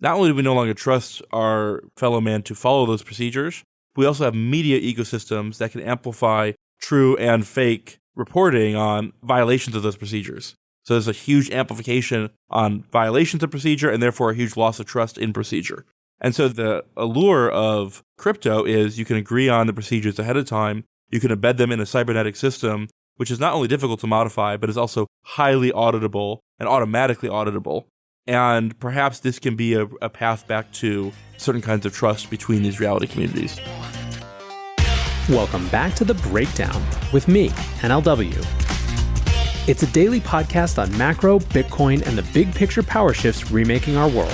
not only do we no longer trust our fellow man to follow those procedures, we also have media ecosystems that can amplify true and fake reporting on violations of those procedures. So there's a huge amplification on violations of procedure and therefore a huge loss of trust in procedure. And so the allure of crypto is you can agree on the procedures ahead of time, you can embed them in a cybernetic system, which is not only difficult to modify, but is also highly auditable and automatically auditable. And perhaps this can be a, a path back to certain kinds of trust between these reality communities. Welcome back to The Breakdown with me, NLW. It's a daily podcast on macro, Bitcoin, and the big picture power shifts remaking our world.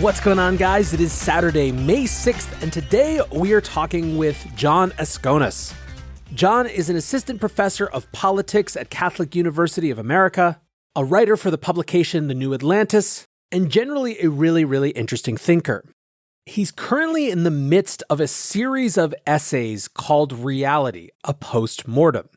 What's going on, guys? It is Saturday, May 6th, and today we are talking with John Askonas. John is an assistant professor of politics at Catholic University of America, a writer for the publication The New Atlantis, and generally a really, really interesting thinker. He's currently in the midst of a series of essays called Reality, a Post Mortem.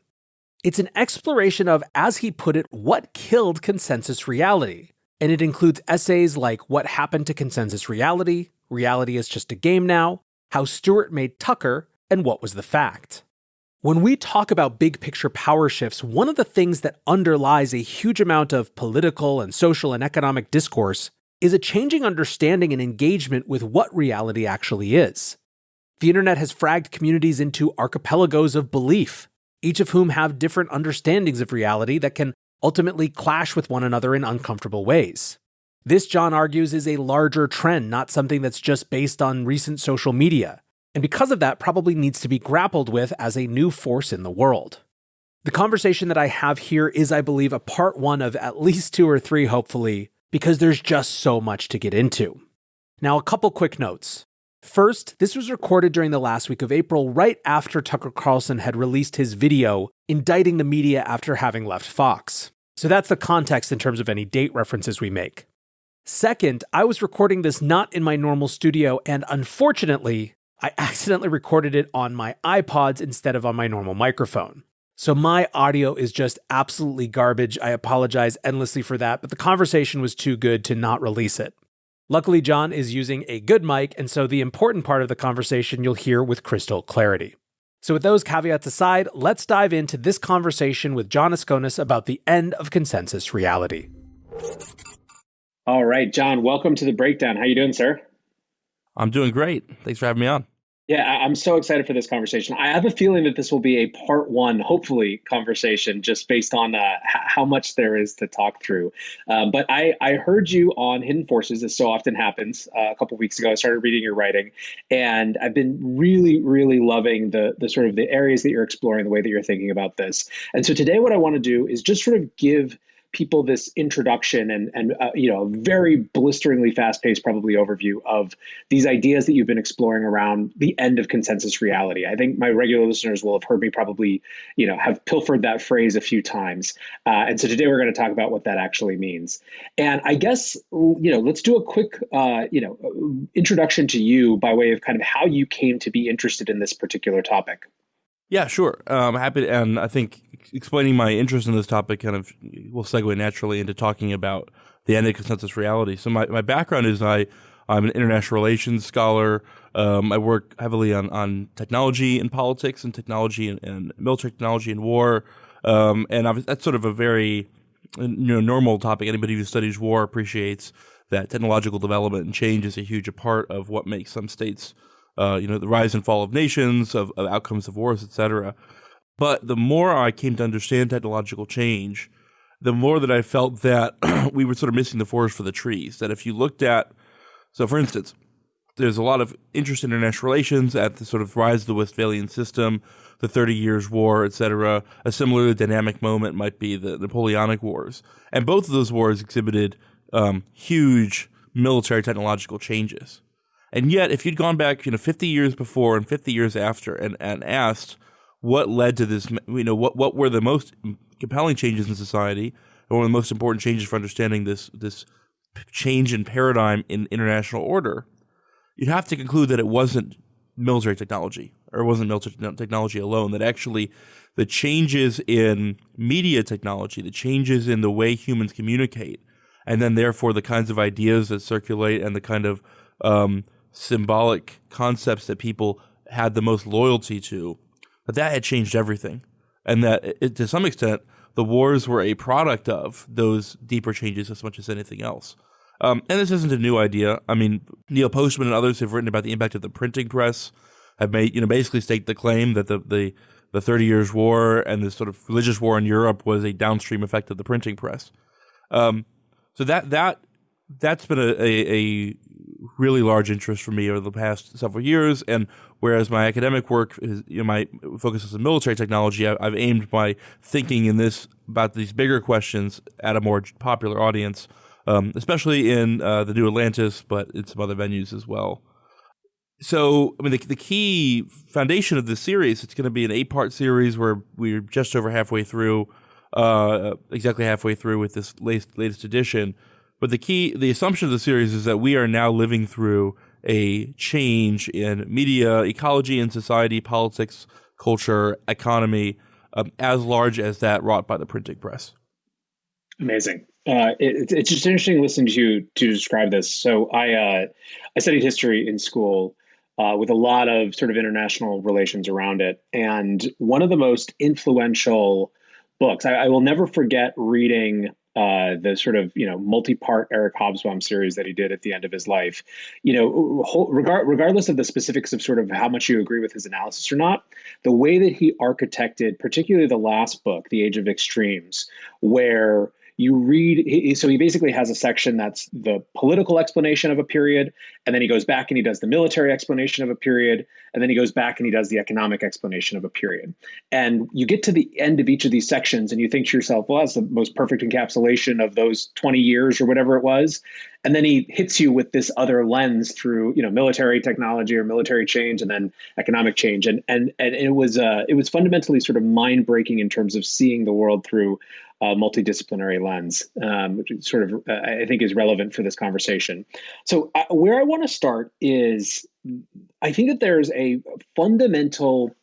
It's an exploration of, as he put it, what killed consensus reality. And it includes essays like What Happened to Consensus Reality, Reality is Just a Game Now, How Stewart Made Tucker, and What Was the Fact. When we talk about big picture power shifts, one of the things that underlies a huge amount of political and social and economic discourse is a changing understanding and engagement with what reality actually is. The internet has fragged communities into archipelagos of belief, each of whom have different understandings of reality that can ultimately clash with one another in uncomfortable ways. This, John argues, is a larger trend, not something that's just based on recent social media and because of that, probably needs to be grappled with as a new force in the world. The conversation that I have here is, I believe, a part one of at least two or three, hopefully, because there's just so much to get into. Now, a couple quick notes. First, this was recorded during the last week of April, right after Tucker Carlson had released his video indicting the media after having left Fox. So that's the context in terms of any date references we make. Second, I was recording this not in my normal studio, and unfortunately, I accidentally recorded it on my iPods instead of on my normal microphone. So my audio is just absolutely garbage. I apologize endlessly for that, but the conversation was too good to not release it. Luckily, John is using a good mic, and so the important part of the conversation you'll hear with crystal clarity. So, with those caveats aside, let's dive into this conversation with John Askonas about the end of consensus reality. All right, John, welcome to the breakdown. How you doing, sir? I'm doing great. Thanks for having me on. Yeah, I'm so excited for this conversation. I have a feeling that this will be a part one, hopefully, conversation just based on uh, how much there is to talk through. Um, but I, I heard you on Hidden Forces, as so often happens. Uh, a couple weeks ago, I started reading your writing, and I've been really, really loving the the sort of the areas that you're exploring, the way that you're thinking about this. And so today, what I want to do is just sort of give people this introduction and and uh, you know a very blisteringly fast paced probably overview of these ideas that you've been exploring around the end of consensus reality. I think my regular listeners will have heard me probably you know have pilfered that phrase a few times, uh, and so today we're going to talk about what that actually means. And I guess you know let's do a quick uh, you know introduction to you by way of kind of how you came to be interested in this particular topic. Yeah, sure. Um, happy, to, and I think explaining my interest in this topic kind of will segue naturally into talking about the end of consensus reality. So my, my background is I I'm an international relations scholar. Um, I work heavily on, on technology and politics and technology and, and military technology and war. Um, and that's sort of a very you know normal topic. Anybody who studies war appreciates that technological development and change is a huge part of what makes some states uh, you know, the rise and fall of nations, of, of outcomes of wars, etc. But the more I came to understand technological change, the more that I felt that we were sort of missing the forest for the trees. That if you looked at, so for instance, there's a lot of interest in international relations at the sort of rise of the Westphalian system, the Thirty Years' War, etc. A similarly dynamic moment might be the Napoleonic Wars, and both of those wars exhibited um, huge military technological changes. And yet, if you'd gone back, you know, 50 years before and 50 years after and, and asked what led to this, you know, what, what were the most compelling changes in society or one of the most important changes for understanding this, this change in paradigm in international order, you'd have to conclude that it wasn't military technology. or it wasn't military technology alone. That actually, the changes in media technology, the changes in the way humans communicate, and then therefore the kinds of ideas that circulate and the kind of um, symbolic concepts that people had the most loyalty to, that that had changed everything, and that it, to some extent the wars were a product of those deeper changes as much as anything else. Um, and this isn't a new idea. I mean, Neil Postman and others have written about the impact of the printing press, have made, you know, basically state the claim that the, the, the 30 Years' War and this sort of religious war in Europe was a downstream effect of the printing press. Um, so that, that, that's been a, a, a, really large interest for me over the past several years. And whereas my academic work is, you know, my focus is on military technology, I, have aimed my thinking in this about these bigger questions at a more popular audience um, especially in uh, the New Atlantis, but in some other venues as well. So, I mean, the, the key foundation of this series, it's going to be an eight part series where we're just over halfway through, uh, exactly halfway through with this latest, latest edition. But the key, the assumption of the series is that we are now living through a change in media, ecology, and society, politics, culture, economy, um, as large as that wrought by the printing press. Amazing. Uh, it, it's just interesting listening to you to describe this. So I uh, I studied history in school uh, with a lot of sort of international relations around it, and one of the most influential books I, I will never forget reading uh, the sort of you know multi-part Eric Hobsbawm series that he did at the end of his life. You know, regard, regardless of the specifics of sort of how much you agree with his analysis or not, the way that he architected, particularly the last book, The Age of Extremes, where you read so he basically has a section that's the political explanation of a period and then he goes back and he does the military explanation of a period and then he goes back and he does the economic explanation of a period. And you get to the end of each of these sections and you think to yourself well that's the most perfect encapsulation of those 20 years or whatever it was. And then he hits you with this other lens through you know military technology or military change and then economic change. And and and it was uh, it was fundamentally sort of mind breaking in terms of seeing the world through a multidisciplinary lens, um, which sort of uh, I think is relevant for this conversation. So uh, where I want to start is I think that there's a fundamental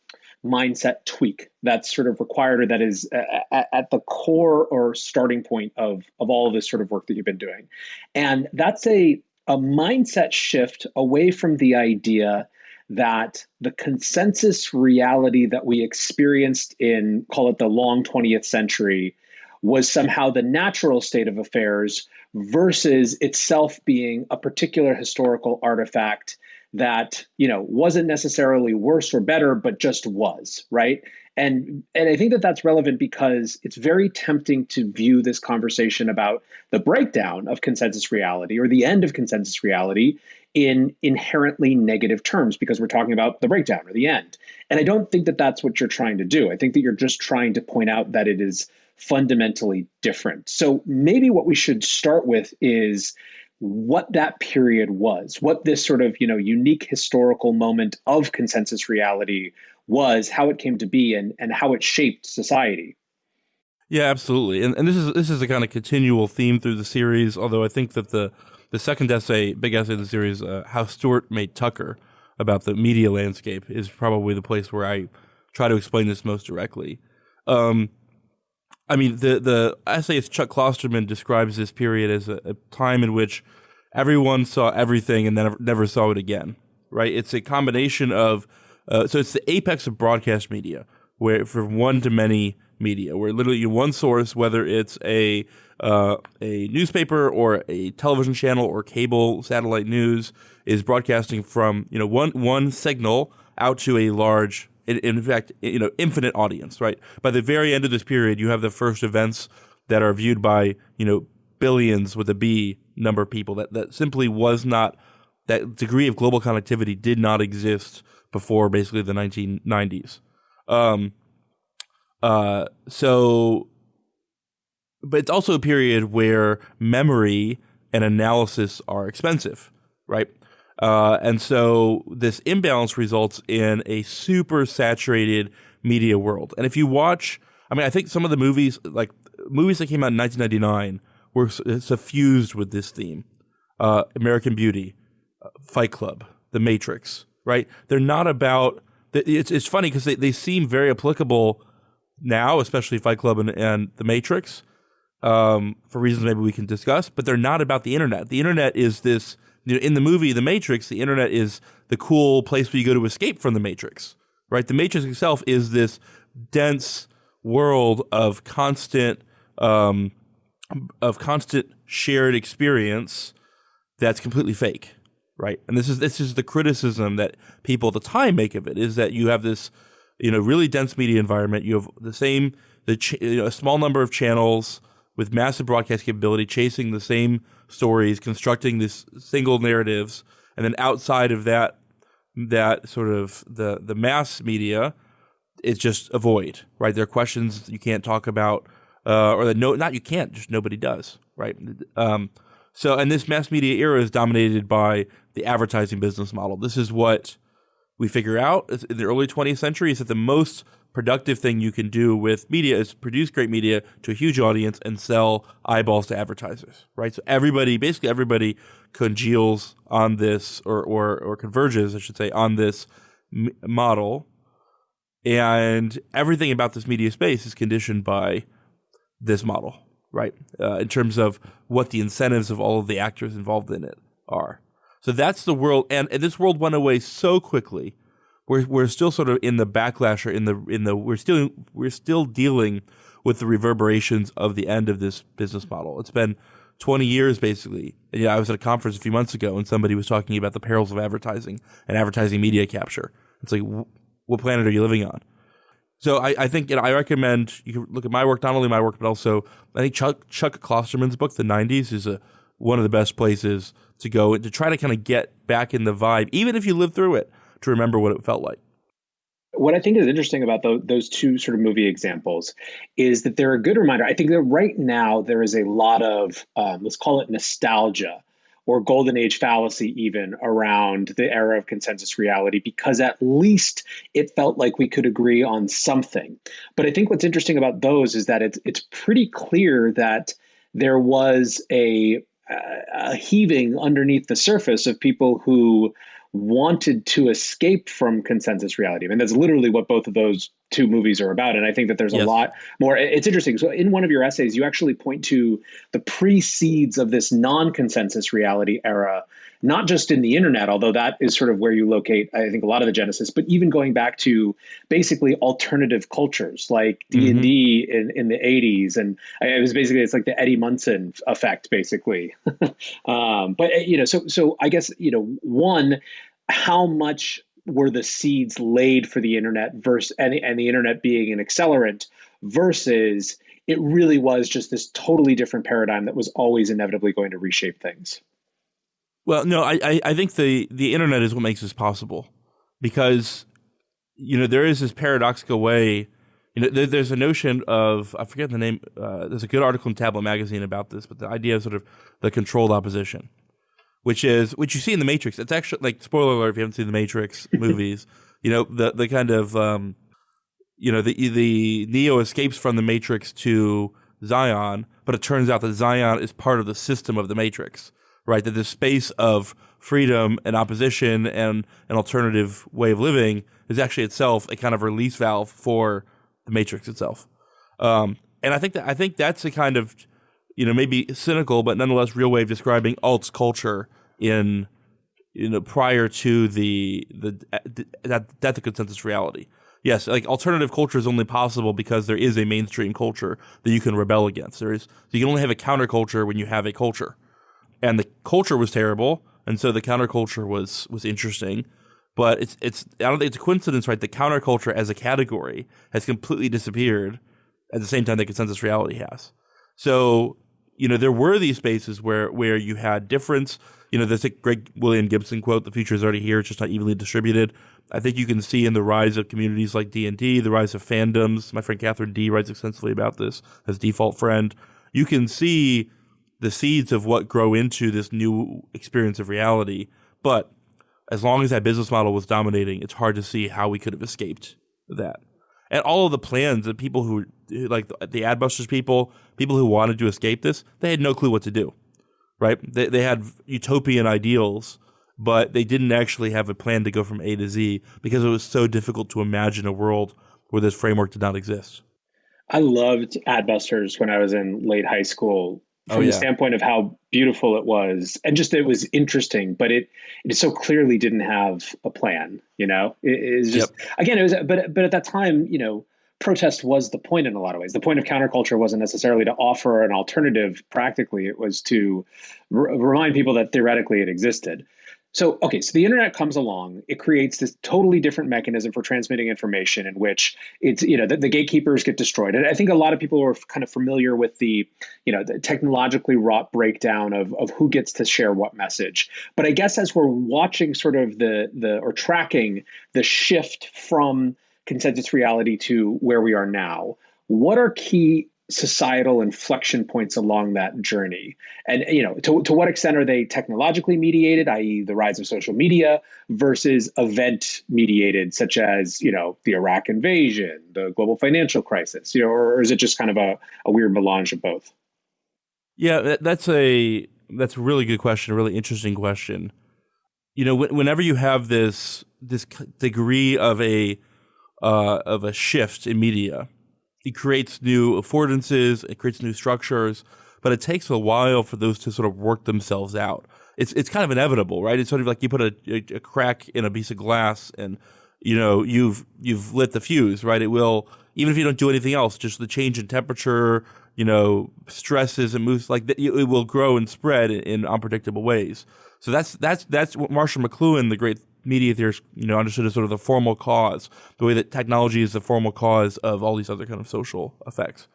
mindset tweak that's sort of required or that is at, at, the core or starting point of of all of this sort of work that you've been doing and that's a a mindset shift away from the idea that the consensus reality that we experienced in call it the long 20th century was somehow the natural state of affairs versus itself being a particular historical artifact that you know wasn't necessarily worse or better but just was right? And and i think that that's relevant because it's very tempting to view this conversation about the breakdown of consensus reality or the end of consensus reality in inherently negative terms because we're talking about the breakdown or the end. And i don't think that that's what you're trying to do. I think that you're just trying to point out that it is fundamentally different so maybe what we should start with is what that period was, what this sort of you know unique historical moment of consensus reality was, how it came to be, and and how it shaped society. Yeah, absolutely, and and this is this is a kind of continual theme through the series. Although I think that the the second essay, big essay in the series, uh, how Stewart made Tucker about the media landscape, is probably the place where I try to explain this most directly. Um, I mean, the the essayist Chuck Klosterman describes this period as a, a time in which everyone saw everything and then never, saw it again. Right? It's a combination of uh, so it's the apex of broadcast media, where from one to many media, where literally one source, whether it's a uh, a newspaper or a television channel or cable satellite news, is broadcasting from you know one one signal out to a large in fact, you know, infinite audience, right? By the very end of this period, you have the first events that are viewed by, you know, billions with a B number of people that, that simply was not, that degree of global connectivity did not exist before basically the 1990s. Um, uh, so, but it's also a period where memory and analysis are expensive, right? Uh, and so this imbalance results in a super saturated media world. And if you watch, I mean, I think some of the movies, like movies that came out in 1999, were suffused with this theme. Uh, American Beauty, uh, Fight Club, The Matrix, right? They're not about it's it's funny because they, they seem very applicable now, especially Fight Club and, and The Matrix, um, for reasons maybe we can discuss. But they're not about the internet. The internet is this. You know, in the movie The Matrix, the internet is the cool place where you go to escape from the Matrix. Right? The Matrix itself is this dense world of constant um, of constant shared experience that's completely fake right and this is this is the criticism that people at the time make of it is that you have this you know really dense media environment you have the same the ch- you know, a small number of channels with massive broadcast capability chasing the same stories constructing these single narratives and then outside of that that sort of the the mass media it's just a void, right? There are questions you can't talk about, uh, or that no, not you can't, just nobody does, right? Um, so, and this mass media era is dominated by the advertising business model. This is what we figure out in the early 20th century is that the most productive thing you can do with media is produce great media to a huge audience and sell eyeballs to advertisers, right? So everybody, basically everybody congeals on this or, or, or converges, I should say, on this m- model and everything about this media space is conditioned by this model, right? Uh, in terms of what the incentives of all of the actors involved in it are. So that's the world, and, and this world went away so quickly. We're we're still sort of in the backlash or in the in the we're still we're still dealing with the reverberations of the end of this business model. It's been 20 years basically. And, yeah, I was at a conference a few months ago and somebody was talking about the perils of advertising and advertising media capture. It's like what planet are you living on? So I, I think you know, I recommend you can look at my work, not only my work, but also I think Chuck Chuck Klosterman's book, The '90s, is a one of the best places to go to try to kind of get back in the vibe, even if you live through it, to remember what it felt like. What I think is interesting about those, those two sort of movie examples is that they're a good reminder. I think that right now there is a lot of um, let's call it nostalgia or golden age fallacy even around the era of consensus reality because at least it felt like we could agree on something. But I think what's interesting about those is that it's it's pretty clear that there was a, a heaving underneath the surface of people who wanted to escape from consensus reality. I mean, that's literally what both of those two movies are about. And I think that there's yes. a lot more. It's interesting. So, in one of your essays, you actually point to the precedes of this non consensus reality era, not just in the internet, although that is sort of where you locate, I think, a lot of the genesis, but even going back to basically alternative cultures like D&D mm-hmm. in, in the 80s. And it was basically, it's like the Eddie Munson effect, basically. um, but, you know, so, so I guess, you know, one, how much were the seeds laid for the internet versus and, and the internet being an accelerant versus it really was just this totally different paradigm that was always inevitably going to reshape things. Well, no, I, I think the, the internet is what makes this possible because, you know, there is this paradoxical way. You know, there, there's a notion of I forget the name. Uh, there's a good article in Tablet Magazine about this, but the idea of sort of the controlled opposition, which is which you see in the Matrix. It's actually like spoiler alert if you haven't seen the Matrix movies. You know the the kind of um, you know the the Neo escapes from the Matrix to Zion, but it turns out that Zion is part of the system of the Matrix. Right, that the space of freedom and opposition and an alternative way of living is actually itself a kind of release valve for the Matrix itself. Um, and I think that I think that's a kind of you know, maybe cynical, but nonetheless real way of describing alts culture in, you know, prior to the, the, that, that the consensus reality. Yes, like alternative culture is only possible because there is a mainstream culture that you can rebel against. There is, so you can only have a counterculture when you have a culture. And the culture was terrible, and so the counterculture was, was interesting. But it's, it's, I don't think it's a coincidence, right? The counterculture as a category has completely disappeared at the same time that consensus reality has. So you know, there were these spaces where where you had difference. You know, there's a William Gibson quote: "The future is already here; it's just not evenly distributed." I think you can see in the rise of communities like D and D, the rise of fandoms. My friend Katherine Dee writes extensively about this as default friend. You can see the seeds of what grow into this new experience of reality. But as long as that business model was dominating, it's hard to see how we could have escaped that and all of the plans of people who like the, the adbusters people people who wanted to escape this they had no clue what to do right they, they had utopian ideals but they didn't actually have a plan to go from A to Z because it was so difficult to imagine a world where this framework did not exist. I loved Adbusters when I was in late high school from oh, yeah. the standpoint of how beautiful it was and just it was interesting, but it it so clearly didn't have a plan, you know? It is just yep. again it was but but at that time, you know, protest was the point in a lot of ways. The point of counterculture wasn't necessarily to offer an alternative practically, it was to r- remind people that theoretically it existed. So, okay, so the internet comes along. It creates this totally different mechanism for transmitting information in which it's, you know, the, the, gatekeepers get destroyed. And I think a lot of people are kind of familiar with the, you know, the technologically wrought breakdown of, of who gets to share what message. But I guess as we're watching sort of the, the, or tracking the shift from consensus reality to where we are now, what are key societal inflection points along that journey. And you know to, to what extent are they technologically mediated i.e the rise of social media versus event mediated such as you know the iraq invasion the global financial crisis you know or is it just kind of a, a weird melange of both? Yeah that's a that's a really good question a really interesting question. You know whenever you have this this degree of a uh, of a shift in media it creates new affordances, it creates new structures, but it takes a while for those to sort of work themselves out. It's it's kind of inevitable, right? It's sort of like you put a, a, crack in a piece of glass, and you know you've you've lit the fuse, right? It will even if you don't do anything else, just the change in temperature, you know, stresses and moves like that, it will grow and spread in, in unpredictable ways. So that's that's that's what Marshall McLuhan, the great media theorists, you know, understood as sort of the formal cause, the way that technology is the formal cause of all these other kind of social effects.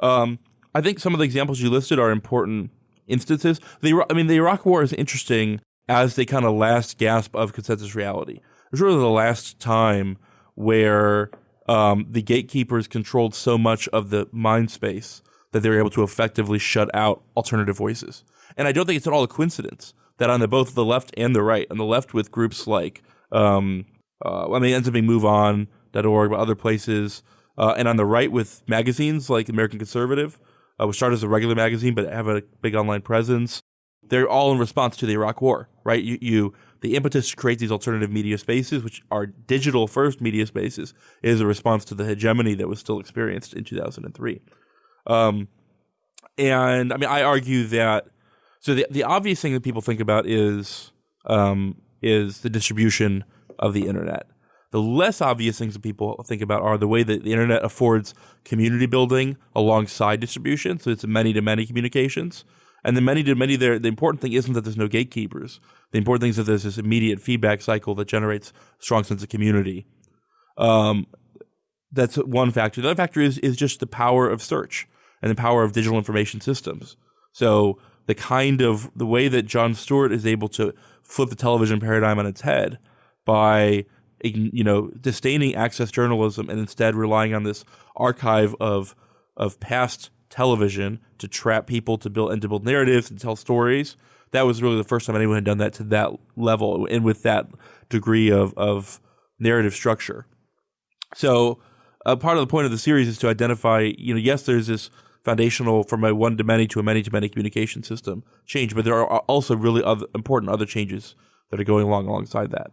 Um, I think some of the examples you listed are important instances. The I mean, the Iraq War is interesting as the kind of last gasp of consensus reality. It was really the last time where um, the gatekeepers controlled so much of the mind space that they were able to effectively shut out alternative voices. And I don't think it's at all a coincidence that on the both the left and the right, on the left with groups like, um, uh, I mean, it ends up being MoveOn.org, but other places, uh, and on the right with magazines like American Conservative, uh, which started as a regular magazine but have a big online presence. They're all in response to the Iraq War, right? You, you the impetus to create these alternative media spaces, which are digital first media spaces, is a response to the hegemony that was still experienced in 2003. Um, and I mean, I argue that so the the obvious thing that people think about is um, is the distribution of the internet. The less obvious things that people think about are the way that the internet affords community building alongside distribution. So it's many to many communications. And the many to many there, the important thing isn't that there's no gatekeepers. The important thing is that there's this immediate feedback cycle that generates a strong sense of community. Um, that's one factor. The other factor is is just the power of search and the power of digital information systems. So the kind of the way that Jon Stewart is able to flip the television paradigm on its head by you know disdaining access journalism and instead relying on this archive of of past television to trap people to build and to build narratives and tell stories. That was really the first time anyone had done that to that level and with that degree of of narrative structure. So, uh, part of the point of the series is to identify, you know, yes, there's this foundational from a one to many to a many to many communication system change, but there are also really other important other changes that are going along alongside that.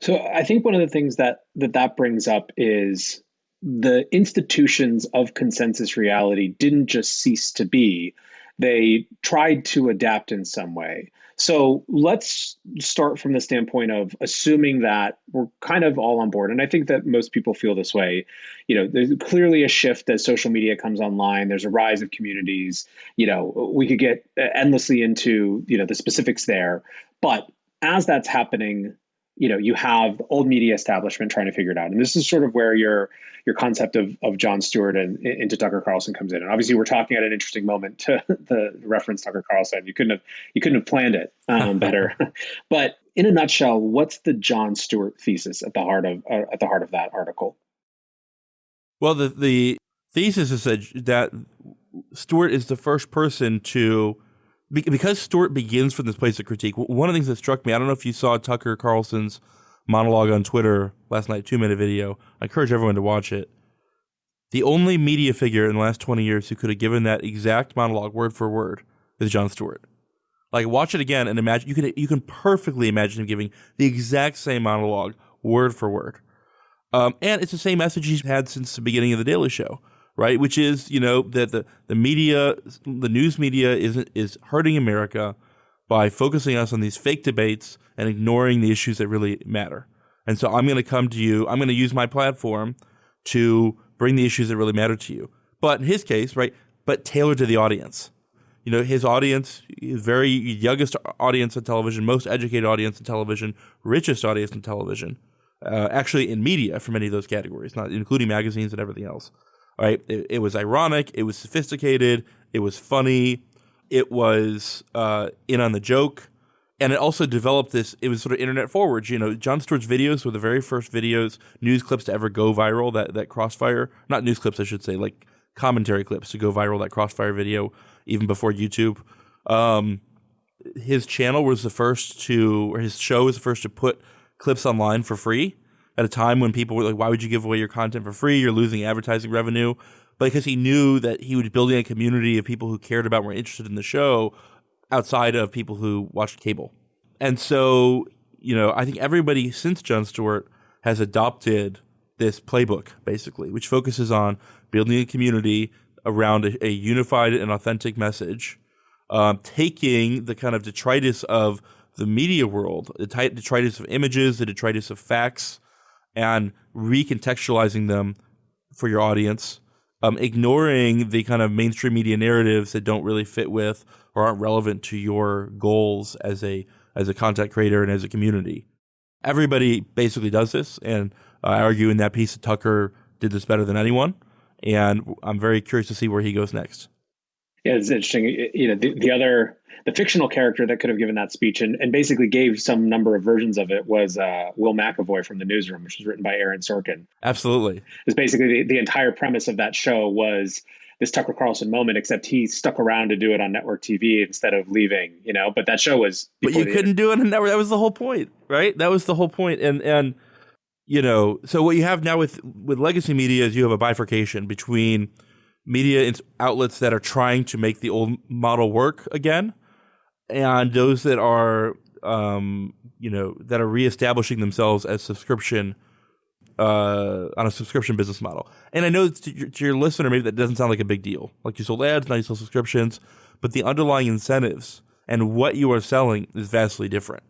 So I think one of the things that that, that brings up is the institutions of consensus reality didn't just cease to be, they tried to adapt in some way. So let's start from the standpoint of assuming that we're kind of all on board. And I think that most people feel this way. You know, there's clearly a shift as social media comes online. There's a rise of communities. You know, we could get endlessly into, you know, the specifics there. But as that's happening, you know you have the old media establishment trying to figure it out. And this is sort of where your your concept of, of jon stewart and into tucker carlson comes in. And obviously we're talking at an interesting moment to the reference tucker carlson. You couldn't have you couldn't have planned it um, better. But in a nutshell what's the jon stewart thesis at the heart of uh, at the heart of that article? Well the the thesis is that, that stewart is the first person to because Stewart begins from this place of critique, one of the things that struck me, I don't know if you saw Tucker Carlson's monologue on Twitter last night, two minute video. I encourage everyone to watch it. The only media figure in the last 20 years who could have given that exact monologue word for word is Jon Stewart. Like watch it again and imagine you can you can perfectly imagine him giving the exact same monologue word for word. Um, and it's the same message he's had since the beginning of the Daily Show, right? Which is you know that the the media, the news media is is hurting America by focusing us on these fake debates and ignoring the issues that really matter. And so I'm going to come to you. I'm going to use my platform to bring the issues that really matter to you. But in his case, right, but tailored to the audience. You know, his audience, his very youngest audience on television, most educated audience on television, richest audience on television, uh, actually in media for many of those categories, not including magazines and everything else. Right, it, it was ironic, it was sophisticated, it was funny, it was uh, in on the joke, and it also developed this. It was sort of internet forward. You know, Jon Stewart's videos were the very first videos, news clips to ever go viral. That that crossfire, not news clips, I should say, like commentary clips to go viral. That crossfire video, even before YouTube. Um, his channel was the first to, or his show was the first to put clips online for free at a time when people were like, "Why would you give away your content for free? You're losing advertising revenue." But because he knew that he was building a community of people who cared about, were interested in the show, outside of people who watched cable, and so you know, I think everybody since Jon Stewart has adopted this playbook basically, which focuses on building a community around a, a unified and authentic message, um, taking the kind of detritus of the media world, the detritus of images, the detritus of facts, and recontextualizing them for your audience, um, ignoring the kind of mainstream media narratives that don't really fit with or aren't relevant to your goals as a as a content creator and as a community. Everybody basically does this, and I argue in that piece that Tucker did this better than anyone and I'm very curious to see where he goes next. Yeah, it's interesting. You know, the, the other the fictional character that could have given that speech and, and basically gave some number of versions of it was uh, Will McAvoy from the Newsroom, which was written by Aaron Sorkin. Absolutely, it's basically the, the entire premise of that show was this Tucker Carlson moment, except he stuck around to do it on network TV instead of leaving. You know, but that show was. But you couldn't do it on network. That was the whole point, right? That was the whole point. point, and and you know, so what you have now with with legacy media is you have a bifurcation between media outlets that are trying to make the old model work again, and those that are, um, you know, that are reestablishing themselves as subscription uh, on a subscription business model. And I know to your, to your listener, maybe that doesn't sound like a big deal. Like you sold ads, now you sell subscriptions, but the underlying incentives and what you are selling is vastly different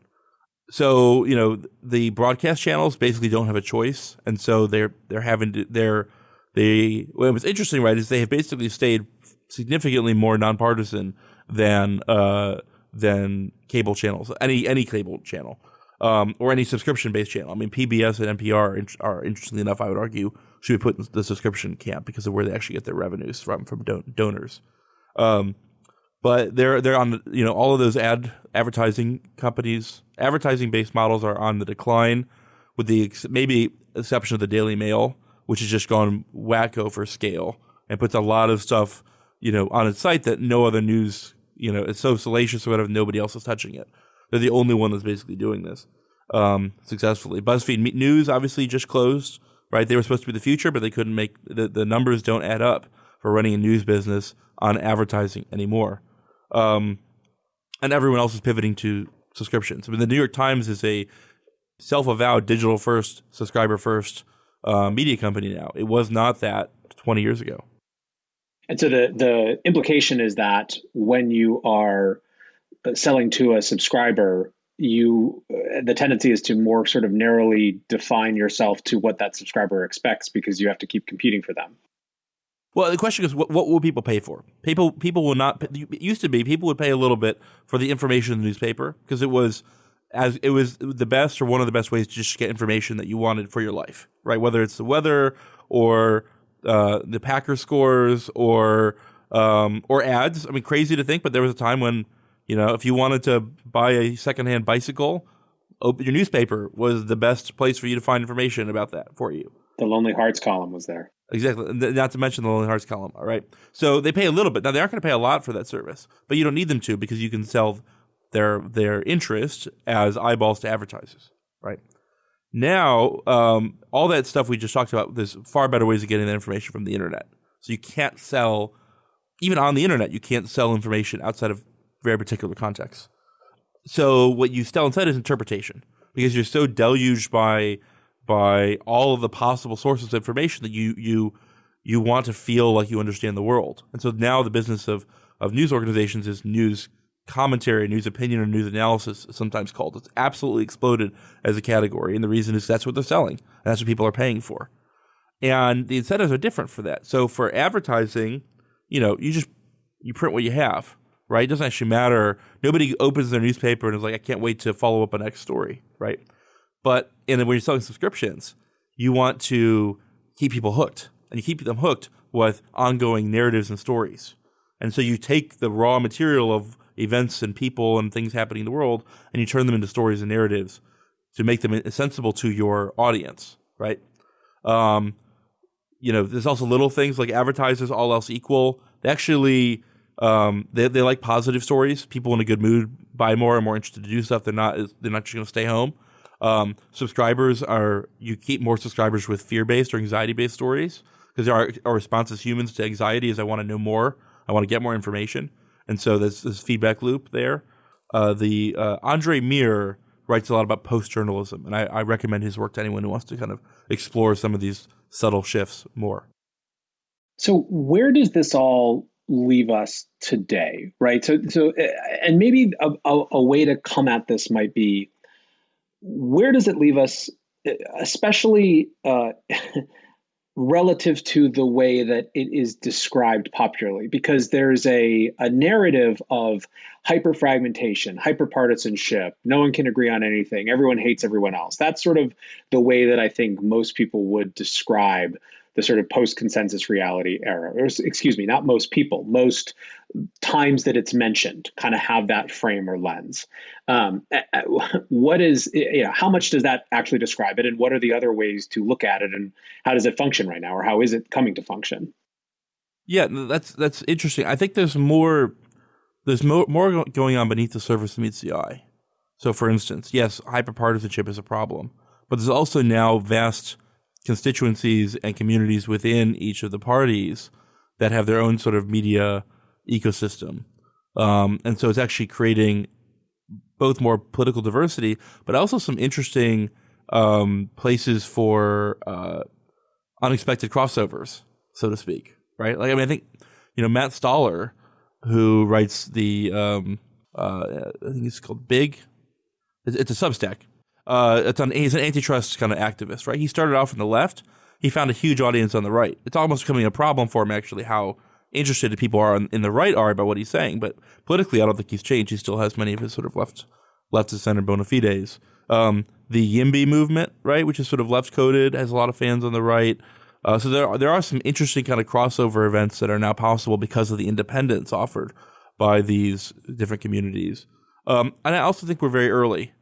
so you know the broadcast channels basically don't have a choice, and so they're they're having to they're they what was interesting right is they have basically stayed significantly more nonpartisan than uh than cable channels any any cable channel um or any subscription based channel. I mean PBS and NPR are, interestingly enough I would argue should be put in the subscription camp because of where they actually get their revenues from from don- donors. Um, but they're they're on you know all of those ad advertising companies advertising based models are on the decline with the ex- maybe exception of the Daily Mail which has just gone wacko for scale and puts a lot of stuff you know on its site that no other news you know it's so salacious or whatever nobody else is touching it they're the only one that's basically doing this um, successfully BuzzFeed News obviously just closed right they were supposed to be the future but they couldn't make the, the numbers don't add up for running a news business on advertising anymore um, and everyone else is pivoting to subscriptions. I mean, the New York Times is a self-avowed digital first, subscriber first uh, media company now. It was not that 20 years ago. And so the the implication is that when you are selling to a subscriber, you uh, the tendency is to more sort of narrowly define yourself to what that subscriber expects because you have to keep competing for them. Well, the question is, what, what will people pay for? People people will not. It used to be people would pay a little bit for the information in the newspaper because it was as it was the best or one of the best ways to just get information that you wanted for your life, right? Whether it's the weather or uh, the Packer scores or um, or ads. I mean, crazy to think, but there was a time when you know if you wanted to buy a secondhand bicycle, open your newspaper was the best place for you to find information about that for you. The Lonely Hearts column was there. Exactly. Not to mention the Lonely Hearts column. All right. So they pay a little bit. Now they aren't going to pay a lot for that service, but you don't need them to because you can sell their their interest as eyeballs to advertisers. Right. Now, um, all that stuff we just talked about, there's far better ways of getting that information from the internet. So you can't sell, even on the internet, you can't sell information outside of very particular contexts. So what you sell instead is interpretation because you're so deluged by by all of the possible sources of information that you you you want to feel like you understand the world. And so now the business of of news organizations is news commentary, news opinion, or news analysis, sometimes called. It's absolutely exploded as a category, and the reason is that's what they're selling, that's what people are paying for. And the incentives are different for that. So for advertising, you know, you just you print what you have, right? It doesn't actually matter. Nobody opens their newspaper and is like, I can't wait to follow up a next story, right? But and then when you're selling subscriptions, you want to keep people hooked, and you keep them hooked with ongoing narratives and stories. And so you take the raw material of events and people and things happening in the world, and you turn them into stories and narratives to make them sensible to your audience, right? Um, you know, there's also little things like advertisers, all else equal. They actually um, they they like positive stories. People in a good mood buy more and more interested to do stuff. They're not they're not just going to stay home. Um, subscribers are you keep more subscribers with fear based or anxiety based stories because our our response as humans to anxiety is I want to know more. I want to get more information. And so there's this feedback loop there. Uh, the uh, Andrey Mir writes a lot about post journalism, and I, I, recommend his work to anyone who wants to kind of explore some of these subtle shifts more. So, where does this all leave us today, right? So, so, uh, and maybe a, a, a way to come at this might be, where does it leave us, especially uh, relative to the way that it is described popularly because there's a, a narrative of hyperfragmentation hyperpartisanship. No one can agree on anything. Everyone hates everyone else. That's sort of the way that i think most people would describe the sort of post consensus reality era, or excuse me, not most people, most times that it's mentioned kind of have that frame or lens. Um, what is, you know, how much does that actually describe it? And what are the other ways to look at it? And how does it function right now? Or how is it coming to function? Yeah, that's that's interesting. I think there's more there's more, more going on beneath the surface than meets the eye. So, for instance, yes, hyperpartisanship is a problem, but there's also now vast constituencies and communities within each of the parties that have their own sort of media ecosystem. Um, and so it's actually creating both more political diversity, but also some interesting um, places for uh, unexpected crossovers, so to speak. Right? Like, I mean, I think you know Matt Stoller, who writes the um, uh, I think it's called Big. It's, it's a Substack, uh, it's on, he's an antitrust kind of activist, right? He started off on the left. He found a huge audience on the right. It's almost becoming a problem for him, actually, how interested people are in, in the right are about what he's saying. But politically, I don't think he's changed. He still has many of his sort of left, left to center bona fides. Um, the YIMBY movement, right, which is sort of left coded, has a lot of fans on the right. Uh, so there are, there are some interesting kind of crossover events that are now possible because of the independence offered by these different communities. Um, and I also think we're very early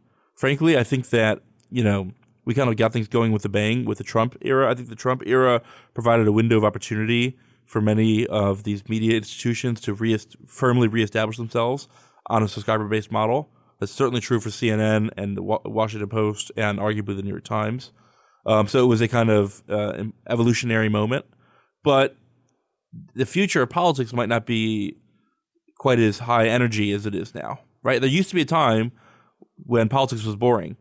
frankly, I think that, you know, we kind of got things going with the bang with the Trump era. I think the Trump era provided a window of opportunity for many of these media institutions to re- firmly reestablish themselves on a subscriber based model. That's certainly true for CNN and the Washington Post and arguably the New York Times. Um, so it was a kind of uh, evolutionary moment. But the future of politics might not be quite as high energy as it is now, right? There used to be a time when politics was boring.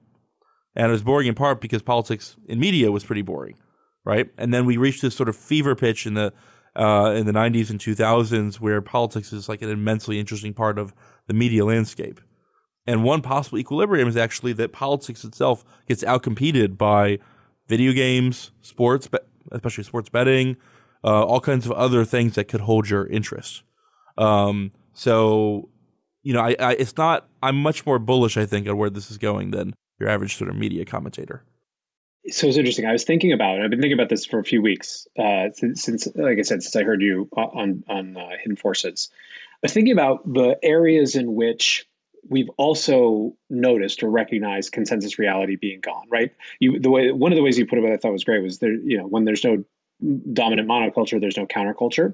And it was boring in part because politics in media was pretty boring, right? And then we reached this sort of fever pitch in the uh, in the 90s and 2000s where politics is like an immensely interesting part of the media landscape. And one possible equilibrium is actually that politics itself gets outcompeted by video games, sports, especially sports betting, uh, all kinds of other things that could hold your interest. Um, so you know, I, I, it's not. I'm much more bullish, I think, on where this is going than your average sort of media commentator. So it's interesting. I was thinking about. I've been thinking about this for a few weeks uh, since, since, like I said, since I heard you on on uh, Hidden Forces. I was thinking about the areas in which we've also noticed or recognized consensus reality being gone. Right. You the way one of the ways you put it, I thought was great, was there. You know, when there's no dominant monoculture, there's no counterculture.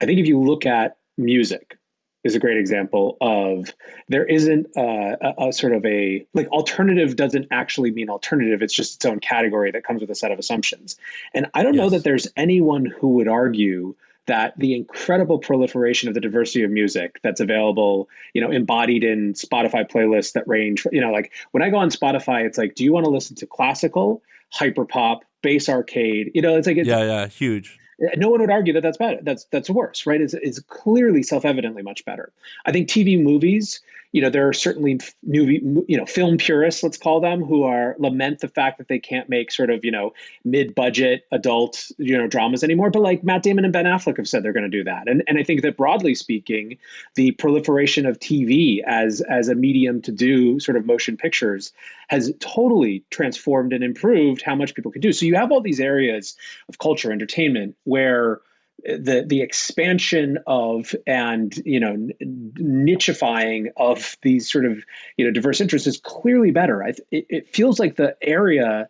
I think if you look at music, is a great example of there isn't a, a, a, sort of a like alternative doesn't actually mean alternative it's just its own category that comes with a set of assumptions and i don't yes. know that there's anyone who would argue that the incredible proliferation of the diversity of music that's available, you know, embodied in Spotify playlists that range, you know, like when I go on Spotify, it's like, do you want to listen to classical, hyperpop, bass arcade? You know, it's like, it's, yeah, yeah, huge no one would argue that that's better. That's that's worse, right? It's, it's clearly self-evidently much better. I think TV movies you know, there are certainly new, you know, film purists, let's call them, who are lament the fact that they can't make sort of, you know, mid-budget adult, you know, dramas anymore. But like Matt Damon and Ben Affleck have said they're going to do that. And and I think that broadly speaking, the proliferation of TV as as a medium to do sort of motion pictures has totally transformed and improved how much people can do. So you have all these areas of culture, entertainment, where the the expansion of and you know nichifying of these sort of you know diverse interests is clearly better. I, it, it feels like the area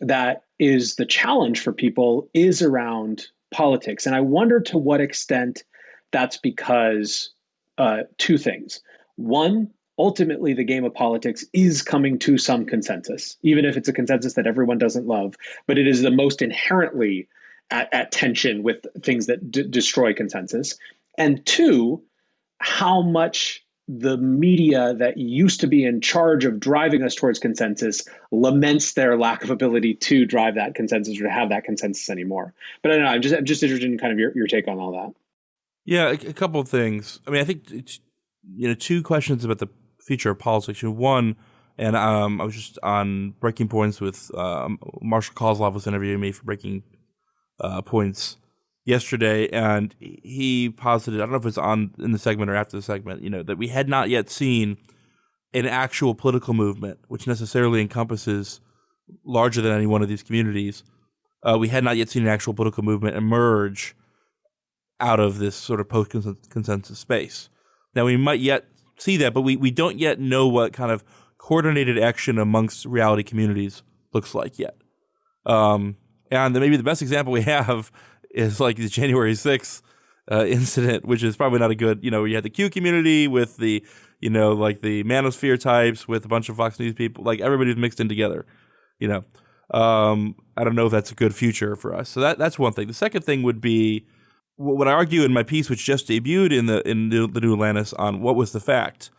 that is the challenge for people is around politics, and I wonder to what extent that's because uh, two things. One, ultimately the game of politics is coming to some consensus, even if it's a consensus that everyone doesn't love, but it is the most inherently at, at tension with things that d- destroy consensus. And two, how much the media that used to be in charge of driving us towards consensus laments their lack of ability to drive that consensus or to have that consensus anymore. But I don't know. I'm just I'm just interested in kind of your, your take on all that. Yeah, a, a couple of things. I mean, I think you know two questions about the future of politics. One, and um, I was just on Breaking Points with um, Marshall Kosloff was interviewing me for Breaking uh, points yesterday, and he posited I don't know if it's on in the segment or after the segment, you know, that we had not yet seen an actual political movement, which necessarily encompasses larger than any one of these communities. Uh, we had not yet seen an actual political movement emerge out of this sort of post consensus space. Now we might yet see that, but we, we don't yet know what kind of coordinated action amongst reality communities looks like yet. Um, and maybe the best example we have is like the January 6th uh, incident, which is probably not a good, you know, you had the Q community with the, you know, like the manosphere types with a bunch of Fox News people, like everybody's mixed in together, you know. Um, I don't know if that's a good future for us. So that that's one thing. The second thing would be what I argue in my piece, which just debuted in the in the, the New Atlantis on what was the fact,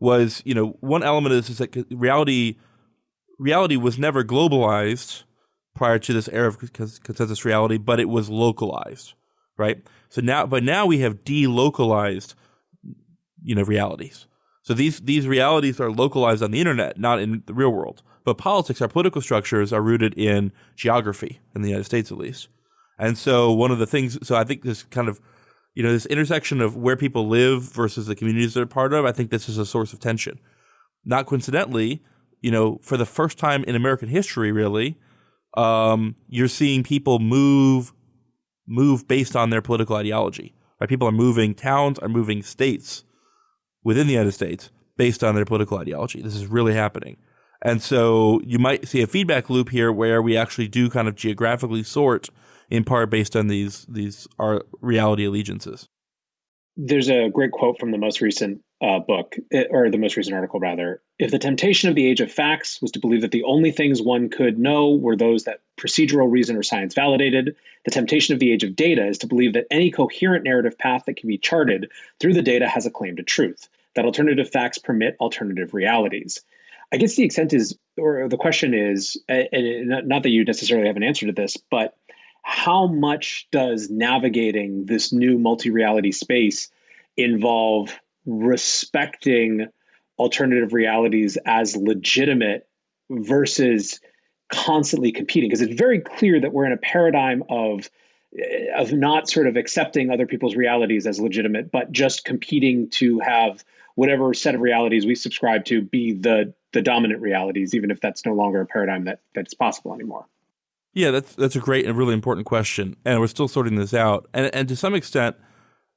was you know one element this is that reality reality was never globalized prior to this era of consensus reality, but it was localized, right? So now, but now we have delocalized, you know, realities. So these these realities are localized on the internet, not in the real world. But politics, our political structures, are rooted in geography, in the United States at least. And so one of the things, so I think this kind of, you know, this intersection of where people live versus the communities they're part of, I think this is a source of tension. Not coincidentally, you know, for the first time in American history, really, um, you're seeing people move move based on their political ideology. Right? People are moving, towns are moving states within the United States based on their political ideology. This is really happening. And so you might see a feedback loop here where we actually do kind of geographically sort in part based on these these our reality allegiances. There's a great quote from the most recent uh, book, eh, or the most recent article, rather. If the temptation of the age of facts was to believe that the only things one could know were those that procedural reason or science validated, the temptation of the age of data is to believe that any coherent narrative path that can be charted through the data has a claim to truth, that alternative facts permit alternative realities. I guess the extent is, or the question is, and not that you necessarily have an answer to this, but how much does navigating this new multi reality space involve respecting alternative realities as legitimate versus constantly competing. Because it's very clear that we're in a paradigm of of not sort of accepting other people's realities as legitimate but just competing to have whatever set of realities we subscribe to be the the dominant realities even if that's no longer a paradigm that that's possible anymore. Yeah that's that's a great and really important question and we're still sorting this out. And and to some extent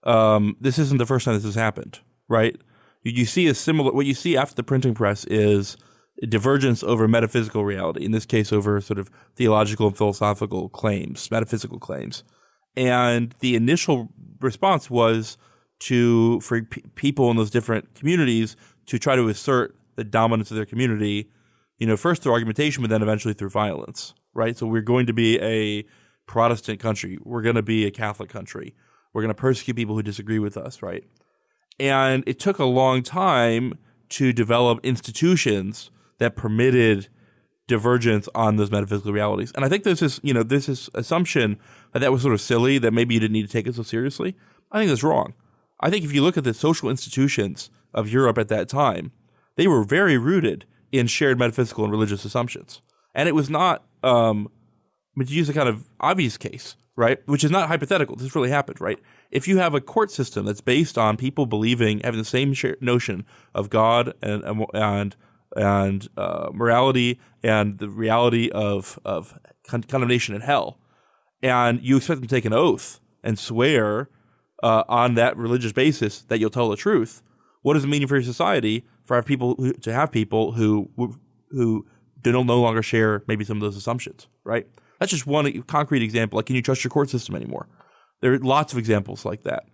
um, this isn't the first time this has happened right? You, see a similar what you see after the printing press is a divergence over metaphysical reality. In this case, over sort of theological and philosophical claims, metaphysical claims. And the initial response was to for p- people in those different communities to try to assert the dominance of their community. You know, first through argumentation, but then eventually through violence. Right. So we're going to be a Protestant country. We're going to be a Catholic country. We're going to persecute people who disagree with us, right? And it took a long time to develop institutions that permitted divergence on those metaphysical realities. And I think there's this, you know, this assumption that that was sort of silly, that maybe you didn't need to take it so seriously. I think that's wrong. I think if you look at the social institutions of Europe at that time, they were very rooted in shared metaphysical and religious assumptions. And it was not, um, but to use a kind of obvious case, right? Which is not hypothetical. This really happened, right? If you have a court system that's based on people believing, having the same notion of God and and and uh, morality and the reality of of con- condemnation in hell, and you expect them to take an oath and swear uh, on that religious basis that you'll tell the truth, what does it mean for your society for have people who, to have people who who do no longer share maybe some of those assumptions, right? That's just one concrete example. Like, can you trust your court system anymore? There are lots of examples like that.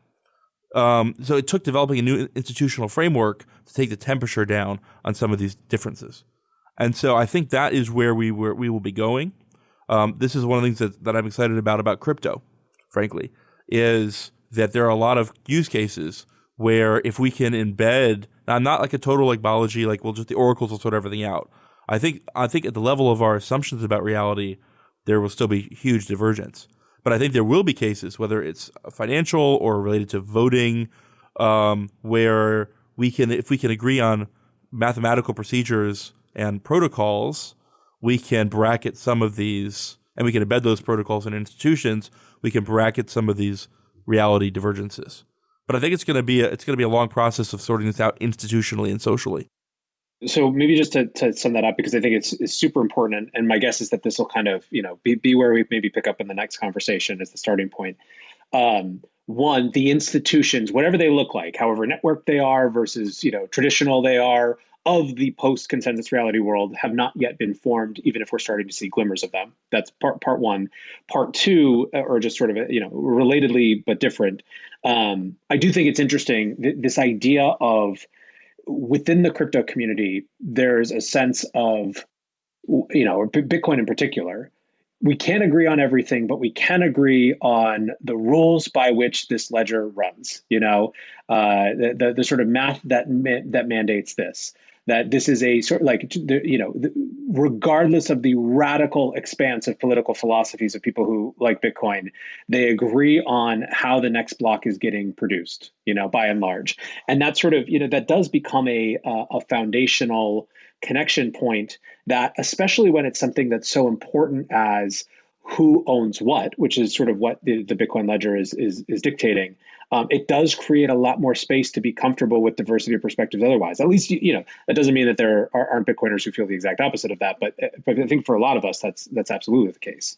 Um, so it took developing a new institutional framework to take the temperature down on some of these differences. And so I think that is where we were, we will be going. Um, this is one of the things that, that I'm excited about about crypto, frankly, is that there are a lot of use cases where if we can embed, now I'm not like a total like Balaji, like well, just the oracles will sort everything out. I think I think at the level of our assumptions about reality, there will still be huge divergence. But I think there will be cases, whether it's financial or related to voting, um, where we can, if we can agree on mathematical procedures and protocols, we can bracket some of these, and we can embed those protocols in institutions. We can bracket some of these reality divergences. But I think it's going to be a, it's going to be a long process of sorting this out institutionally and socially. So maybe just to, to sum that up, because I think it's, it's super important, and, and my guess is that this will kind of you know be, be where we maybe pick up in the next conversation as the starting point. Um, one, the institutions, whatever they look like, however networked they are versus you know traditional they are, of the post consensus reality world have not yet been formed, even if we're starting to see glimmers of them. That's part part one. Part two, uh, or just sort of you know relatedly but different. Um, I do think it's interesting th- this idea of within the crypto community, there's a sense of you know Bitcoin in particular. We can't agree on everything, but we can agree on the rules by which this ledger runs. You know, uh, the, the, the sort of math that ma- that mandates this that this is a sort of like you know regardless of the radical expanse of political philosophies of people who like bitcoin they agree on how the next block is getting produced you know by and large and that sort of you know that does become a a foundational connection point that especially when it's something that's so important as who owns what, which is sort of what the, the Bitcoin ledger is is, is dictating. Um, it does create a lot more space to be comfortable with diversity of perspectives. Otherwise, at least you, you know that doesn't mean that there are, aren't Bitcoiners who feel the exact opposite of that. But but I think for a lot of us, that's that's absolutely the case.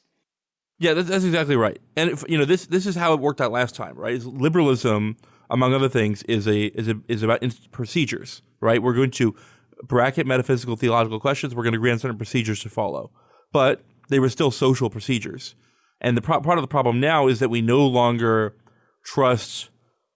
Yeah, that's, that's exactly right. And if, you know this this is how it worked out last time, right? Liberalism, among other things, is a is a, is about procedures, right? We're going to bracket metaphysical theological questions. We're going to agree on certain procedures to follow, but they were still social procedures. And the pro- part of the problem now is that we no longer trust.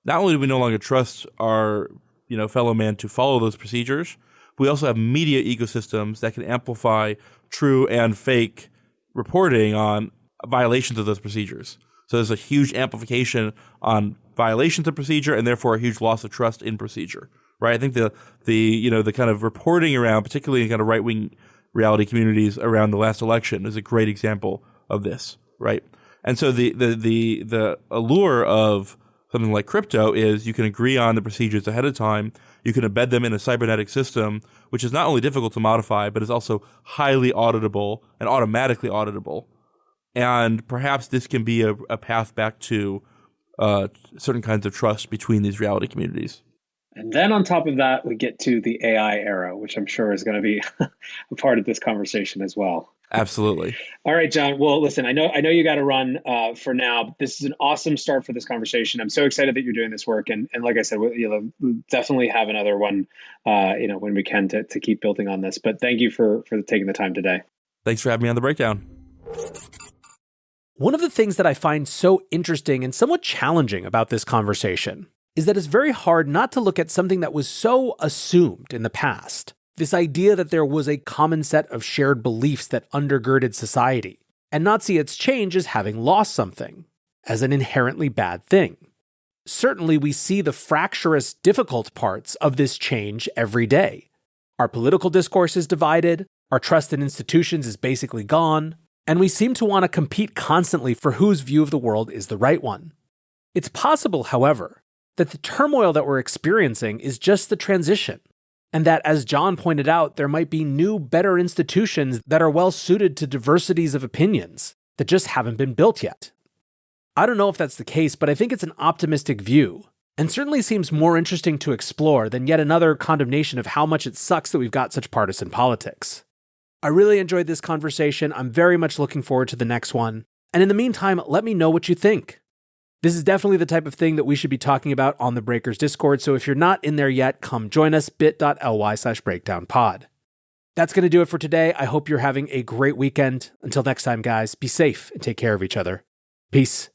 Not only do we no longer trust our you know fellow man to follow those procedures, we also have media ecosystems that can amplify true and fake reporting on violations of those procedures. So there's a huge amplification on violations of procedure, and therefore a huge loss of trust in procedure. Right? I think the the you know the kind of reporting around, particularly in kind of right wing reality communities around the last election is a great example of this, right? And so the the the the allure of something like crypto is you can agree on the procedures ahead of time. You can embed them in a cybernetic system, which is not only difficult to modify, but is also highly auditable and automatically auditable. And perhaps this can be a, a path back to uh, certain kinds of trust between these reality communities. And then on top of that, we get to the AI era, which I'm sure is going to be a part of this conversation as well. Absolutely. All right, John. Well, listen, I know I know you got to run uh, for now. But this is an awesome start for this conversation. I'm so excited that you're doing this work, and and like I said, we'll, you know, definitely have another one, uh, you know, when we can to to keep building on this. But thank you for for taking the time today. Thanks for having me on the breakdown. One of the things that I find so interesting and somewhat challenging about this conversation is that it's very hard not to look at something that was so assumed in the past. This idea that there was a common set of shared beliefs that undergirded society, and not see its change as having lost something, as an inherently bad thing. certainly we see the fractious, difficult parts of this change every day. Our political discourse is divided, our trust in institutions is basically gone, and we seem to want to compete constantly for whose view of the world is the right one. It's possible, however, that the turmoil that we're experiencing is just the transition, and that, as John pointed out, there might be new, better institutions that are well suited to diversities of opinions that just haven't been built yet. I don't know if that's the case, but I think it's an optimistic view, and certainly seems more interesting to explore than yet another condemnation of how much it sucks that we've got such partisan politics. I really enjoyed this conversation. I'm very much looking forward to the next one. And in the meantime, let me know what you think. This is definitely the type of thing that we should be talking about on the Breakers Discord, so if you're not in there yet, come join us bit.ly slash breakdownpod. That's going to do it for today. I hope you're having a great weekend. Until next time, guys, be safe and take care of each other. Peace.